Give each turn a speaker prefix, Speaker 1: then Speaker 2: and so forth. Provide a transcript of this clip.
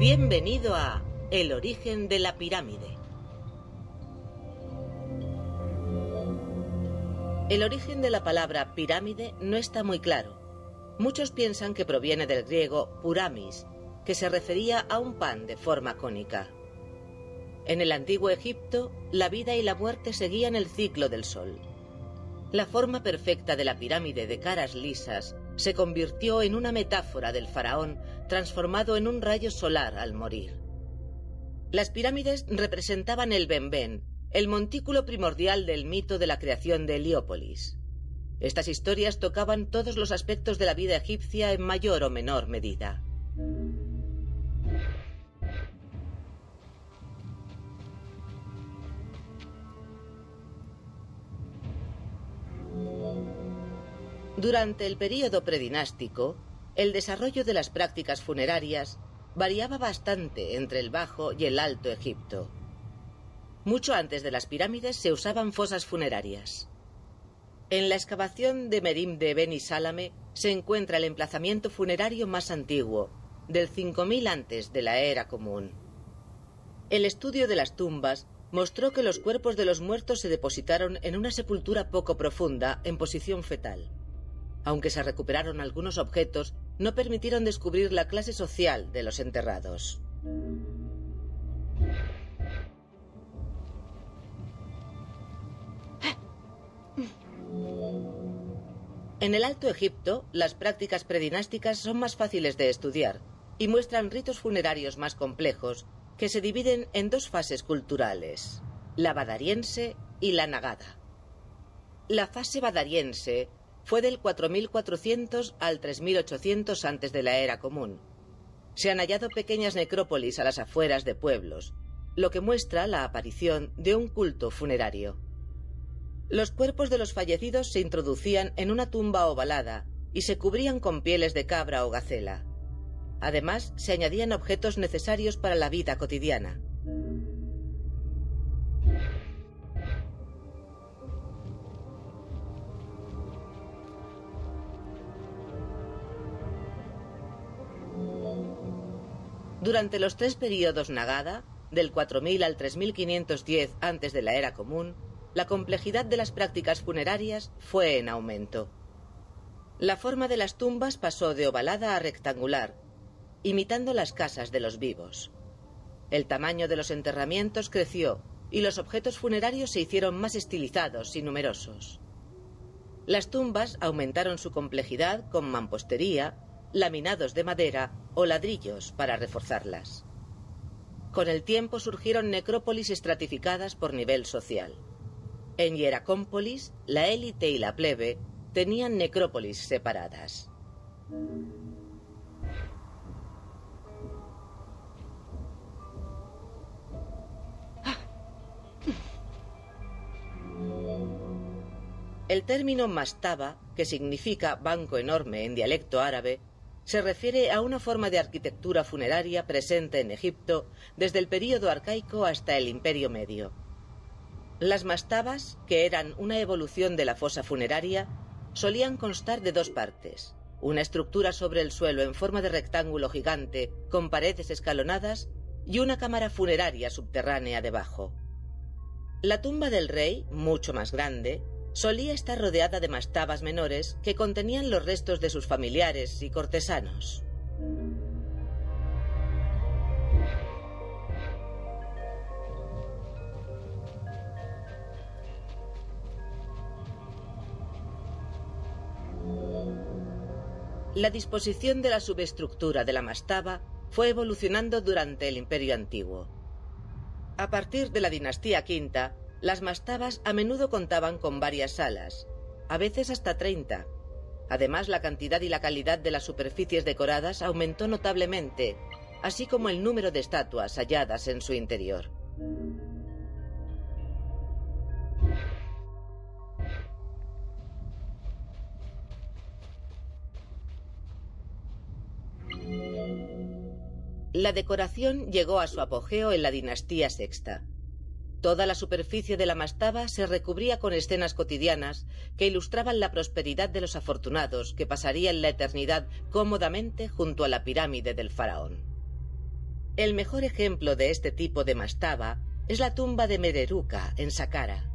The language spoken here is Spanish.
Speaker 1: Bienvenido a El origen de la pirámide. El origen de la palabra pirámide no está muy claro. Muchos piensan que proviene del griego puramis, que se refería a un pan de forma cónica. En el antiguo Egipto, la vida y la muerte seguían el ciclo del sol. La forma perfecta de la pirámide de caras lisas se convirtió en una metáfora del faraón transformado en un rayo solar al morir. Las pirámides representaban el Benben, el montículo primordial del mito de la creación de Heliópolis. Estas historias tocaban todos los aspectos de la vida egipcia en mayor o menor medida. Durante el período predinástico, el desarrollo de las prácticas funerarias variaba bastante entre el Bajo y el Alto Egipto. Mucho antes de las pirámides se usaban fosas funerarias. En la excavación de Merim de Beni Salame se encuentra el emplazamiento funerario más antiguo, del 5000 antes de la era común. El estudio de las tumbas mostró que los cuerpos de los muertos se depositaron en una sepultura poco profunda en posición fetal. Aunque se recuperaron algunos objetos, no permitieron descubrir la clase social de los enterrados. En el Alto Egipto, las prácticas predinásticas son más fáciles de estudiar y muestran ritos funerarios más complejos que se dividen en dos fases culturales, la badariense y la nagada. La fase badariense fue del 4400 al 3800 antes de la era común. Se han hallado pequeñas necrópolis a las afueras de pueblos, lo que muestra la aparición de un culto funerario. Los cuerpos de los fallecidos se introducían en una tumba ovalada y se cubrían con pieles de cabra o gacela. Además, se añadían objetos necesarios para la vida cotidiana. Durante los tres periodos Nagada, del 4000 al 3510 antes de la era común, la complejidad de las prácticas funerarias fue en aumento. La forma de las tumbas pasó de ovalada a rectangular, imitando las casas de los vivos. El tamaño de los enterramientos creció y los objetos funerarios se hicieron más estilizados y numerosos. Las tumbas aumentaron su complejidad con mampostería, laminados de madera o ladrillos para reforzarlas. Con el tiempo surgieron necrópolis estratificadas por nivel social. En Hieracómpolis, la élite y la plebe tenían necrópolis separadas. El término mastaba, que significa banco enorme en dialecto árabe, se refiere a una forma de arquitectura funeraria presente en Egipto desde el período arcaico hasta el Imperio Medio. Las mastabas, que eran una evolución de la fosa funeraria, solían constar de dos partes, una estructura sobre el suelo en forma de rectángulo gigante con paredes escalonadas y una cámara funeraria subterránea debajo. La tumba del rey, mucho más grande, solía estar rodeada de mastabas menores que contenían los restos de sus familiares y cortesanos. La disposición de la subestructura de la mastaba fue evolucionando durante el Imperio Antiguo. A partir de la dinastía quinta, las mastabas a menudo contaban con varias salas, a veces hasta 30. Además, la cantidad y la calidad de las superficies decoradas aumentó notablemente, así como el número de estatuas halladas en su interior. La decoración llegó a su apogeo en la dinastía sexta. Toda la superficie de la mastaba se recubría con escenas cotidianas que ilustraban la prosperidad de los afortunados que pasarían la eternidad cómodamente junto a la pirámide del faraón. El mejor ejemplo de este tipo de mastaba es la tumba de Mereruca, en Saqqara.